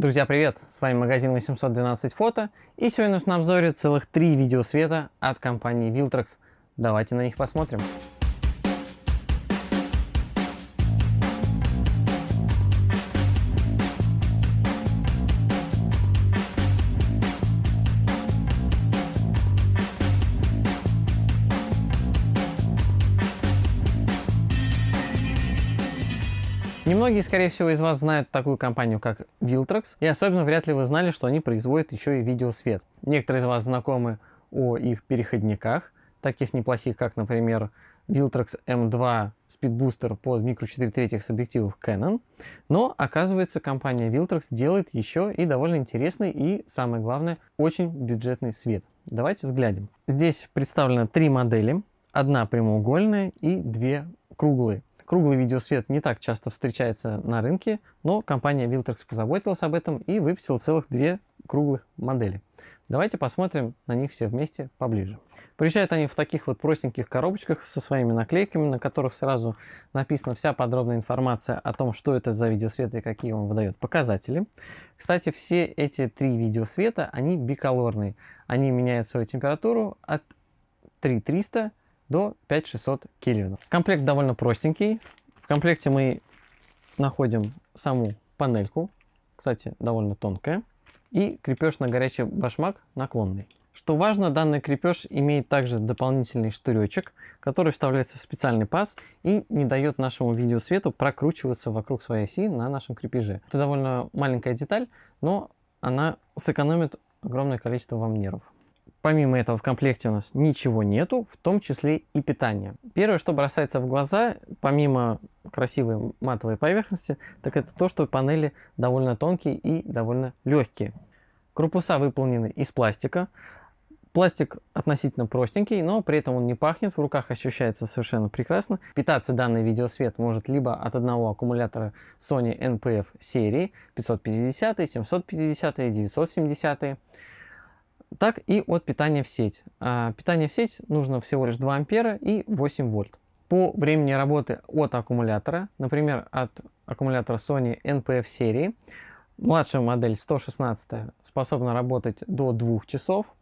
Друзья, привет! С вами магазин 812 фото и сегодня у нас на обзоре целых три видеосвета от компании Viltrox. Давайте на них посмотрим. Немногие, скорее всего, из вас знают такую компанию, как Viltrox, и особенно вряд ли вы знали, что они производят еще и видеосвет. Некоторые из вас знакомы о их переходниках, таких неплохих, как, например, Viltrox M2 Speed под микро 4 третьих с объективов Canon, но оказывается компания Viltrox делает еще и довольно интересный и, самое главное, очень бюджетный свет. Давайте взглянем. Здесь представлено три модели, одна прямоугольная и две круглые. Круглый видеосвет не так часто встречается на рынке, но компания Viltrox позаботилась об этом и выпустила целых две круглых модели. Давайте посмотрим на них все вместе поближе. Приезжают они в таких вот простеньких коробочках со своими наклейками, на которых сразу написана вся подробная информация о том, что это за видеосвет и какие он выдает показатели. Кстати, все эти три видеосвета, они биколорные. Они меняют свою температуру от 3300 до 5600 кельвинов. Комплект довольно простенький. В комплекте мы находим саму панельку, кстати, довольно тонкая, и крепеж на горячий башмак наклонный. Что важно, данный крепеж имеет также дополнительный штыречек, который вставляется в специальный паз и не дает нашему видеосвету прокручиваться вокруг своей оси на нашем крепеже. Это довольно маленькая деталь, но она сэкономит огромное количество вам нервов. Помимо этого в комплекте у нас ничего нету, в том числе и питание. Первое, что бросается в глаза, помимо красивой матовой поверхности, так это то, что панели довольно тонкие и довольно легкие. Корпуса выполнены из пластика. Пластик относительно простенький, но при этом он не пахнет, в руках ощущается совершенно прекрасно. Питаться данный видеосвет может либо от одного аккумулятора Sony NPF серии 550, 750, 970 так и от питания в сеть. А, питание в сеть нужно всего лишь 2 ампера и 8 вольт. По времени работы от аккумулятора, например, от аккумулятора Sony NPF серии, младшая модель 116 способна работать до 2 часов,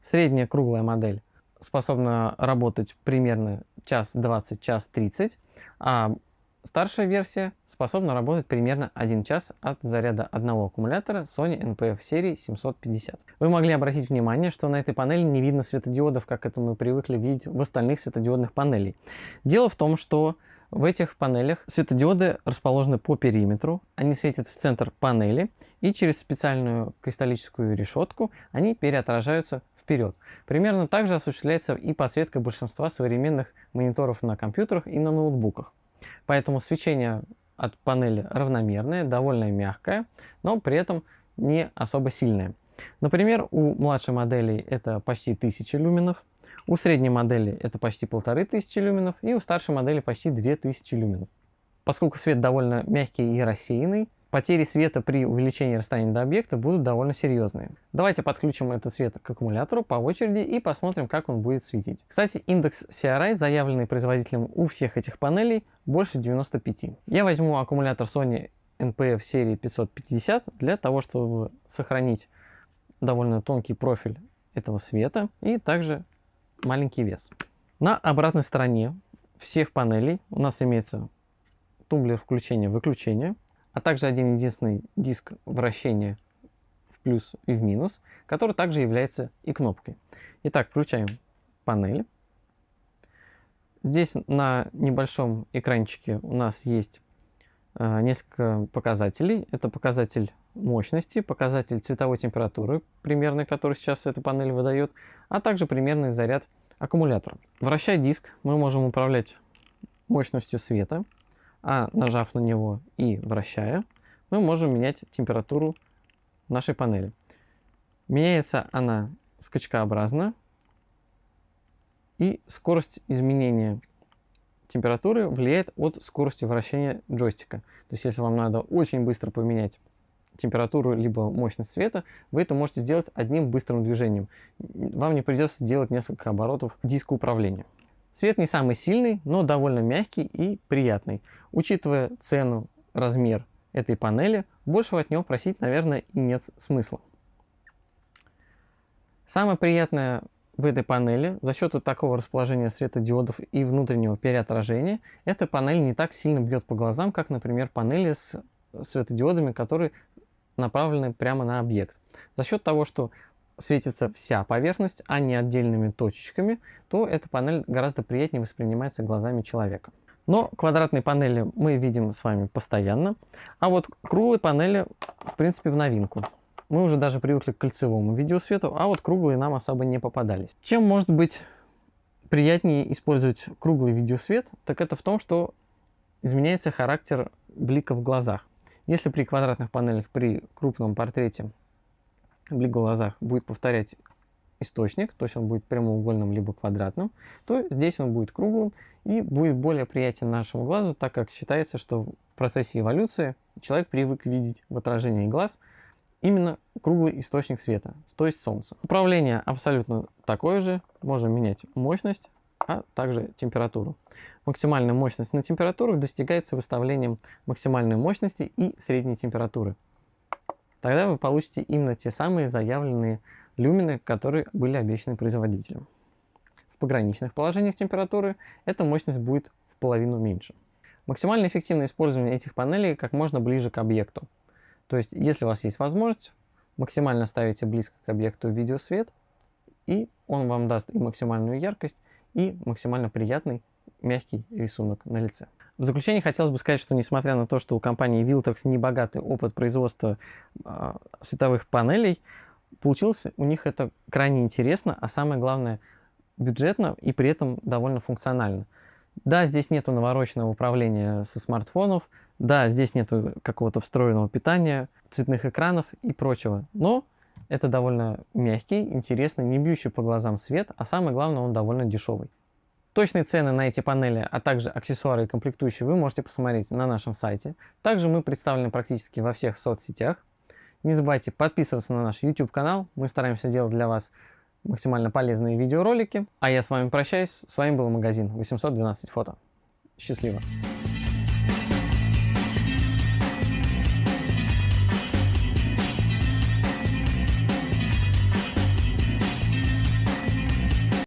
средняя круглая модель способна работать примерно час 20, час 30, а Старшая версия способна работать примерно 1 час от заряда одного аккумулятора Sony NPF серии 750. Вы могли обратить внимание, что на этой панели не видно светодиодов, как это мы привыкли видеть в остальных светодиодных панелей. Дело в том, что в этих панелях светодиоды расположены по периметру, они светят в центр панели и через специальную кристаллическую решетку они переотражаются вперед. Примерно так же осуществляется и подсветка большинства современных мониторов на компьютерах и на ноутбуках. Поэтому свечение от панели равномерное, довольно мягкое, но при этом не особо сильное. Например, у младшей модели это почти 1000 люменов, у средней модели это почти 1500 люменов и у старшей модели почти 2000 люменов. Поскольку свет довольно мягкий и рассеянный, потери света при увеличении расстояния до объекта будут довольно серьезные. Давайте подключим этот свет к аккумулятору по очереди и посмотрим, как он будет светить. Кстати, индекс CRI, заявленный производителем у всех этих панелей, больше 95. Я возьму аккумулятор Sony NPF серии 550 для того, чтобы сохранить довольно тонкий профиль этого света и также маленький вес. На обратной стороне всех панелей у нас имеется тумблер включения-выключения а также один единственный диск вращения в плюс и в минус, который также является и кнопкой. Итак, включаем панель. Здесь на небольшом экранчике у нас есть э, несколько показателей. Это показатель мощности, показатель цветовой температуры примерной, который сейчас эта панель выдает, а также примерный заряд аккумулятора. Вращая диск, мы можем управлять мощностью света а нажав на него и вращая, мы можем менять температуру нашей панели. Меняется она скачкообразно, и скорость изменения температуры влияет от скорости вращения джойстика. То есть, если вам надо очень быстро поменять температуру либо мощность света, вы это можете сделать одним быстрым движением. Вам не придется делать несколько оборотов диска управления. Свет не самый сильный, но довольно мягкий и приятный. Учитывая цену, размер этой панели, большего от него просить, наверное, и нет смысла. Самое приятное в этой панели за счет вот такого расположения светодиодов и внутреннего переотражения эта панель не так сильно бьет по глазам, как, например, панели с светодиодами, которые направлены прямо на объект. За счет того, что светится вся поверхность, а не отдельными точечками, то эта панель гораздо приятнее воспринимается глазами человека. Но квадратные панели мы видим с вами постоянно, а вот круглые панели, в принципе, в новинку. Мы уже даже привыкли к кольцевому видеосвету, а вот круглые нам особо не попадались. Чем может быть приятнее использовать круглый видеосвет, так это в том, что изменяется характер блика в глазах. Если при квадратных панелях при крупном портрете блик глазах будет повторять источник, то есть он будет прямоугольным либо квадратным, то здесь он будет круглым и будет более приятен нашему глазу, так как считается, что в процессе эволюции человек привык видеть в отражении глаз именно круглый источник света, то есть солнце. Управление абсолютно такое же, можем менять мощность, а также температуру. Максимальная мощность на температурах достигается выставлением максимальной мощности и средней температуры. Тогда вы получите именно те самые заявленные люмины, которые были обещаны производителем. В пограничных положениях температуры эта мощность будет в половину меньше. Максимально эффективное использование этих панелей как можно ближе к объекту. То есть, если у вас есть возможность, максимально ставите близко к объекту видеосвет, и он вам даст и максимальную яркость, и максимально приятный мягкий рисунок на лице. В заключение хотелось бы сказать, что несмотря на то, что у компании Viltrox небогатый опыт производства э, световых панелей, получилось у них это крайне интересно, а самое главное бюджетно и при этом довольно функционально. Да, здесь нету навороченного управления со смартфонов, да, здесь нету какого-то встроенного питания, цветных экранов и прочего, но это довольно мягкий, интересный, не бьющий по глазам свет, а самое главное, он довольно дешевый. Точные цены на эти панели, а также аксессуары и комплектующие вы можете посмотреть на нашем сайте. Также мы представлены практически во всех соцсетях. Не забывайте подписываться на наш YouTube канал, мы стараемся делать для вас максимально полезные видеоролики. А я с вами прощаюсь. С вами был магазин 812 фото. Счастливо!